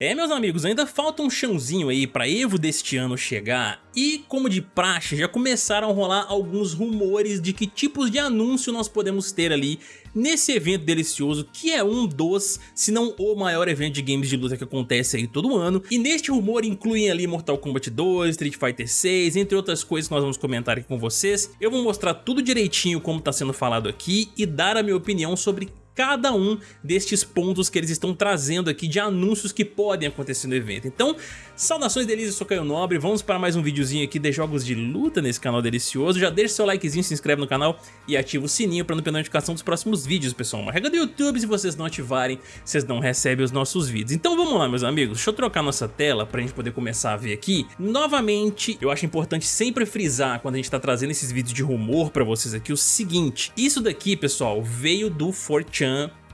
É, meus amigos, ainda falta um chãozinho aí pra Evo deste ano chegar e, como de praxe, já começaram a rolar alguns rumores de que tipos de anúncio nós podemos ter ali nesse evento delicioso que é um dos, se não o maior evento de games de luta que acontece aí todo ano. E neste rumor incluem ali Mortal Kombat 2, Street Fighter 6, entre outras coisas que nós vamos comentar aqui com vocês. Eu vou mostrar tudo direitinho como está sendo falado aqui e dar a minha opinião sobre cada um destes pontos que eles estão trazendo aqui de anúncios que podem acontecer no evento. Então, saudações delícias, eu sou Caio Nobre, vamos para mais um videozinho aqui de jogos de luta nesse canal delicioso. Já deixa seu likezinho, se inscreve no canal e ativa o sininho para não perder notificação dos próximos vídeos, pessoal. Uma regra do YouTube, se vocês não ativarem, vocês não recebem os nossos vídeos. Então vamos lá, meus amigos, deixa eu trocar nossa tela para a gente poder começar a ver aqui. Novamente, eu acho importante sempre frisar quando a gente está trazendo esses vídeos de rumor para vocês aqui o seguinte. Isso daqui, pessoal, veio do 4chan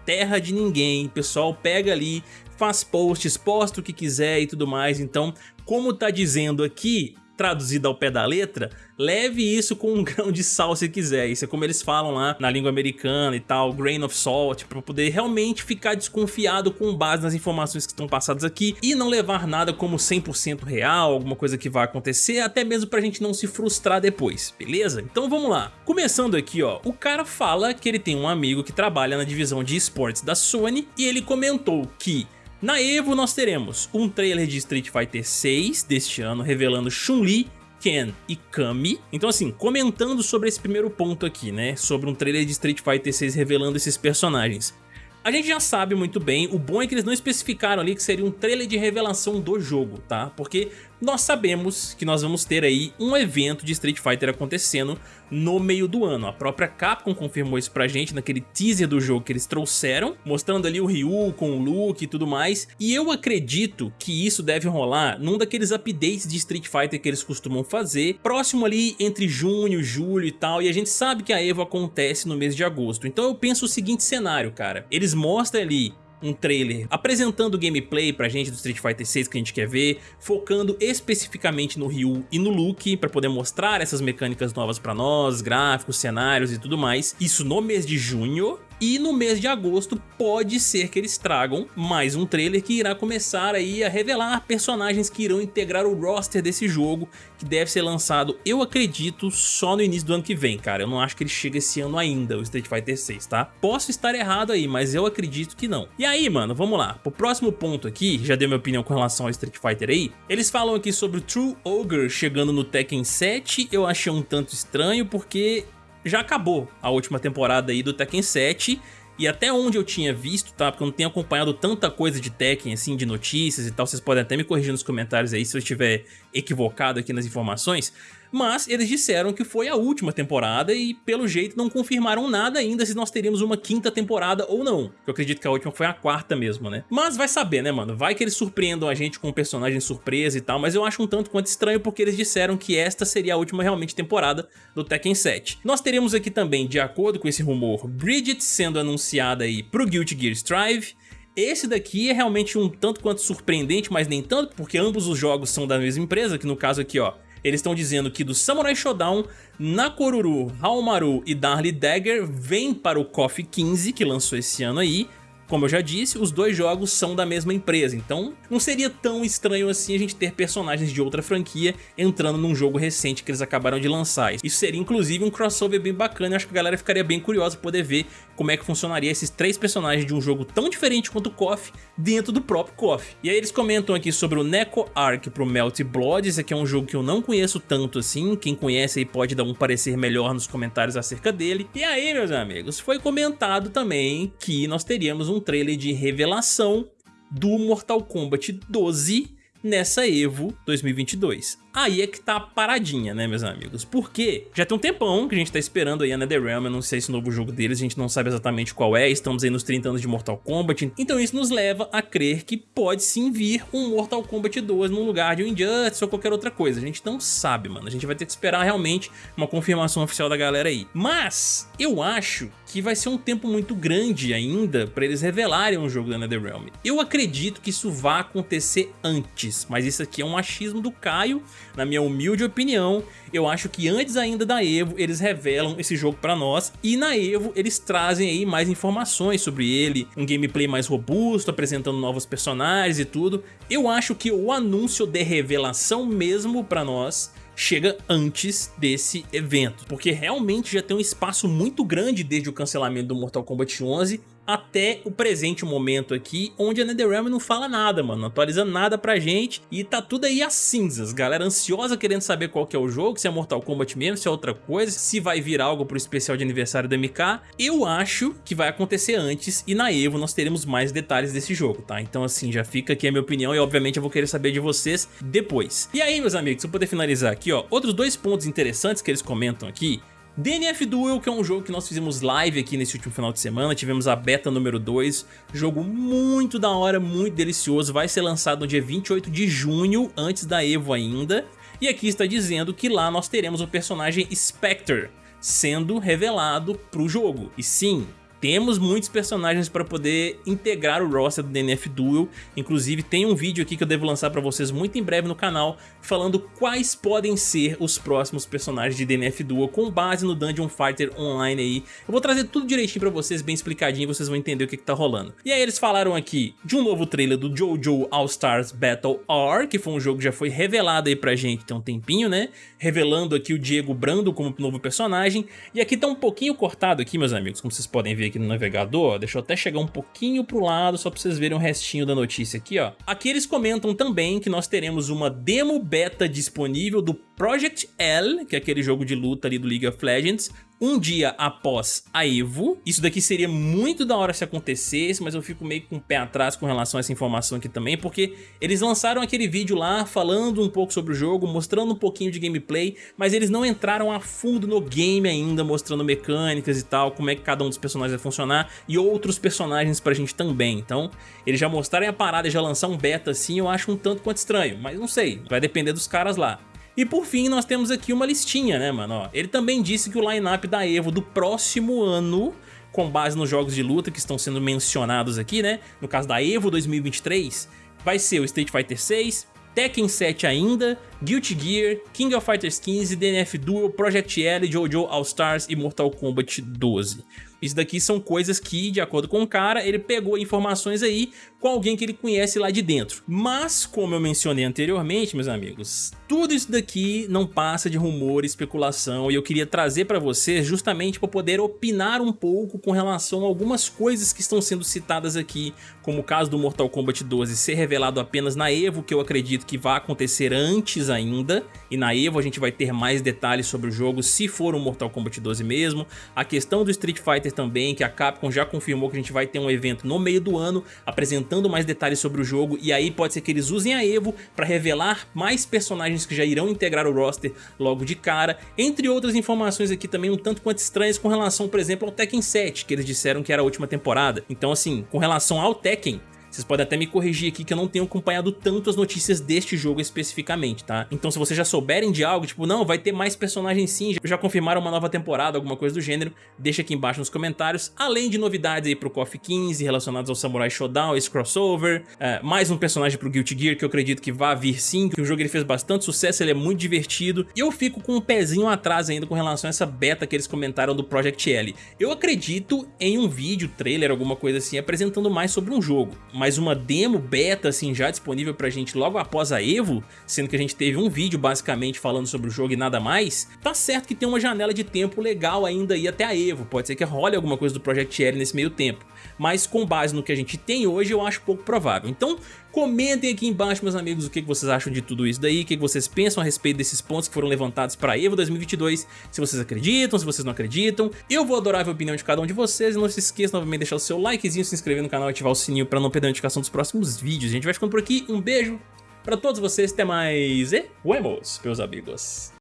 terra de ninguém, pessoal pega ali, faz posts, posta o que quiser e tudo mais, então como tá dizendo aqui, traduzido ao pé da letra, leve isso com um grão de sal se quiser. Isso é como eles falam lá na língua americana e tal, grain of salt, para poder realmente ficar desconfiado com base nas informações que estão passadas aqui e não levar nada como 100% real, alguma coisa que vai acontecer, até mesmo pra gente não se frustrar depois, beleza? Então vamos lá. Começando aqui, ó, o cara fala que ele tem um amigo que trabalha na divisão de esportes da Sony e ele comentou que na EVO nós teremos um trailer de Street Fighter 6 deste ano revelando Chun-Li, Ken e Kami. Então assim, comentando sobre esse primeiro ponto aqui, né, sobre um trailer de Street Fighter 6 revelando esses personagens. A gente já sabe muito bem, o bom é que eles não especificaram ali que seria um trailer de revelação do jogo, tá? Porque nós sabemos que nós vamos ter aí um evento de Street Fighter acontecendo no meio do ano. A própria Capcom confirmou isso pra gente naquele teaser do jogo que eles trouxeram, mostrando ali o Ryu com o Luke e tudo mais. E eu acredito que isso deve rolar num daqueles updates de Street Fighter que eles costumam fazer, próximo ali entre junho, julho e tal, e a gente sabe que a EVO acontece no mês de agosto. Então eu penso o seguinte cenário, cara. Eles mostram ali um trailer apresentando gameplay pra gente do Street Fighter 6 que a gente quer ver, focando especificamente no Ryu e no Luke pra poder mostrar essas mecânicas novas pra nós, gráficos, cenários e tudo mais. Isso no mês de junho, e no mês de agosto pode ser que eles tragam mais um trailer que irá começar aí a revelar personagens que irão integrar o roster desse jogo, que deve ser lançado, eu acredito, só no início do ano que vem, cara. Eu não acho que ele chega esse ano ainda, o Street Fighter 6, tá? Posso estar errado aí, mas eu acredito que não. E aí, mano, vamos lá. Pro próximo ponto aqui, já dei minha opinião com relação ao Street Fighter aí, eles falam aqui sobre o True Ogre chegando no Tekken 7, eu achei um tanto estranho porque já acabou a última temporada aí do Tekken 7 e até onde eu tinha visto, tá? Porque eu não tenho acompanhado tanta coisa de Tekken, assim, de notícias e tal, vocês podem até me corrigir nos comentários aí se eu estiver equivocado aqui nas informações, mas eles disseram que foi a última temporada e pelo jeito não confirmaram nada ainda se nós teríamos uma quinta temporada ou não. Eu acredito que a última foi a quarta mesmo, né? Mas vai saber, né, mano? Vai que eles surpreendam a gente com um personagem surpresa e tal, mas eu acho um tanto quanto estranho porque eles disseram que esta seria a última realmente temporada do Tekken 7. Nós teremos aqui também, de acordo com esse rumor, Bridget sendo anunciada aí pro Guilty Gear Strive, esse daqui é realmente um tanto quanto surpreendente, mas nem tanto, porque ambos os jogos são da mesma empresa, que no caso aqui, ó, eles estão dizendo que do Samurai Shodown, Nakoruru, Haomaru e Darly Dagger vem para o KOF 15, que lançou esse ano aí, como eu já disse, os dois jogos são da mesma empresa, então não seria tão estranho assim a gente ter personagens de outra franquia entrando num jogo recente que eles acabaram de lançar. Isso seria inclusive um crossover bem bacana, eu acho que a galera ficaria bem curiosa poder ver como é que funcionaria esses três personagens de um jogo tão diferente quanto o KOF dentro do próprio KOF. E aí eles comentam aqui sobre o Neko Arc pro Melt Blood, esse aqui é um jogo que eu não conheço tanto assim, quem conhece aí pode dar um parecer melhor nos comentários acerca dele. E aí meus amigos, foi comentado também que nós teríamos um um trailer de revelação do Mortal Kombat 12 nessa EVO 2022 aí é que tá a paradinha, né, meus amigos? Porque já tem um tempão que a gente tá esperando aí a NetherRealm anunciar esse novo jogo deles, a gente não sabe exatamente qual é, estamos aí nos 30 anos de Mortal Kombat, então isso nos leva a crer que pode sim vir um Mortal Kombat 2 no lugar de um Injustice ou qualquer outra coisa, a gente não sabe, mano, a gente vai ter que esperar realmente uma confirmação oficial da galera aí. Mas, eu acho que vai ser um tempo muito grande ainda pra eles revelarem um jogo da NetherRealm. Eu acredito que isso vai acontecer antes mas isso aqui é um achismo do Caio, na minha humilde opinião, eu acho que antes ainda da EVO eles revelam esse jogo pra nós. E na EVO eles trazem aí mais informações sobre ele, um gameplay mais robusto, apresentando novos personagens e tudo. Eu acho que o anúncio de revelação mesmo pra nós chega antes desse evento, porque realmente já tem um espaço muito grande desde o cancelamento do Mortal Kombat 11 até o presente momento aqui, onde a NetherRealm não fala nada, mano, não atualiza nada pra gente e tá tudo aí às cinzas, galera ansiosa querendo saber qual que é o jogo, se é Mortal Kombat mesmo, se é outra coisa, se vai vir algo pro especial de aniversário da MK, eu acho que vai acontecer antes e na EVO nós teremos mais detalhes desse jogo, tá? Então assim, já fica aqui a minha opinião e obviamente eu vou querer saber de vocês depois. E aí meus amigos, pra poder finalizar aqui, ó, outros dois pontos interessantes que eles comentam aqui, DNF Duel, que é um jogo que nós fizemos live aqui nesse último final de semana, tivemos a beta número 2, jogo muito da hora, muito delicioso, vai ser lançado no dia 28 de junho, antes da EVO ainda, e aqui está dizendo que lá nós teremos o personagem Spectre sendo revelado para o jogo. E sim, temos muitos personagens para poder integrar o roster do DNF Duel, inclusive tem um vídeo aqui que eu devo lançar para vocês muito em breve no canal, falando quais podem ser os próximos personagens de DNF Duel com base no Dungeon Fighter Online aí. Eu vou trazer tudo direitinho para vocês, bem explicadinho, vocês vão entender o que, que tá rolando. E aí eles falaram aqui de um novo trailer do JoJo All Stars Battle R, que foi um jogo que já foi revelado aí pra gente tem um tempinho, né? Revelando aqui o Diego Brando como novo personagem, e aqui tá um pouquinho cortado aqui, meus amigos, como vocês podem ver aqui no navegador, deixa eu até chegar um pouquinho pro lado só pra vocês verem o restinho da notícia aqui, ó. Aqui eles comentam também que nós teremos uma demo beta disponível do Project L, que é aquele jogo de luta ali do League of Legends, um dia após a EVO. Isso daqui seria muito da hora se acontecesse, mas eu fico meio com o pé atrás com relação a essa informação aqui também, porque eles lançaram aquele vídeo lá falando um pouco sobre o jogo, mostrando um pouquinho de gameplay, mas eles não entraram a fundo no game ainda, mostrando mecânicas e tal, como é que cada um dos personagens vai funcionar, e outros personagens pra gente também. Então, eles já mostraram a parada e já lançar um beta assim, eu acho um tanto quanto estranho, mas não sei, vai depender dos caras lá. E por fim, nós temos aqui uma listinha, né, mano? Ó, ele também disse que o line-up da EVO do próximo ano, com base nos jogos de luta que estão sendo mencionados aqui, né? No caso da EVO 2023, vai ser o Street Fighter 6, Tekken 7 ainda, Guilty Gear, King of Fighters 15, DNF Duel, Project L, JoJo All Stars e Mortal Kombat 12. Isso daqui são coisas que, de acordo com o cara, ele pegou informações aí com alguém que ele conhece lá de dentro. Mas, como eu mencionei anteriormente, meus amigos, tudo isso daqui não passa de rumor especulação e eu queria trazer para vocês justamente para poder opinar um pouco com relação a algumas coisas que estão sendo citadas aqui, como o caso do Mortal Kombat 12 ser revelado apenas na EVO, que eu acredito que vai acontecer antes ainda, e na EVO a gente vai ter mais detalhes sobre o jogo se for o Mortal Kombat 12 mesmo, a questão do Street Fighter também, que a Capcom já confirmou que a gente vai ter um evento no meio do ano apresentando mais detalhes sobre o jogo e aí pode ser que eles usem a EVO para revelar mais personagens que já irão integrar o roster logo de cara, entre outras informações aqui também um tanto quanto estranhas com relação, por exemplo, ao Tekken 7, que eles disseram que era a última temporada. Então assim, com relação ao Tekken, vocês podem até me corrigir aqui que eu não tenho acompanhado tanto as notícias deste jogo especificamente, tá? Então se vocês já souberem de algo, tipo, não, vai ter mais personagens sim, já confirmaram uma nova temporada, alguma coisa do gênero, deixa aqui embaixo nos comentários, além de novidades aí pro KOF 15 relacionados ao Samurai Shodown, esse crossover, é, mais um personagem pro Guilty Gear que eu acredito que vai vir sim, que o jogo ele fez bastante sucesso, ele é muito divertido, e eu fico com um pezinho atrás ainda com relação a essa beta que eles comentaram do Project L. Eu acredito em um vídeo, trailer, alguma coisa assim, apresentando mais sobre um jogo, mas uma demo beta assim já disponível pra gente logo após a EVO, sendo que a gente teve um vídeo basicamente falando sobre o jogo e nada mais, tá certo que tem uma janela de tempo legal ainda aí até a EVO, pode ser que role alguma coisa do Project L nesse meio tempo, mas com base no que a gente tem hoje eu acho pouco provável. Então comentem aqui embaixo meus amigos o que vocês acham de tudo isso daí, o que vocês pensam a respeito desses pontos que foram levantados para a EVO 2022, se vocês acreditam, se vocês não acreditam, eu vou adorar ver a opinião de cada um de vocês e não se esqueça novamente de deixar o seu likezinho, se inscrever no canal e ativar o sininho para não perder a notificação dos próximos vídeos. A gente vai ficando por aqui, um beijo pra todos vocês, até mais e vemos, meus amigos.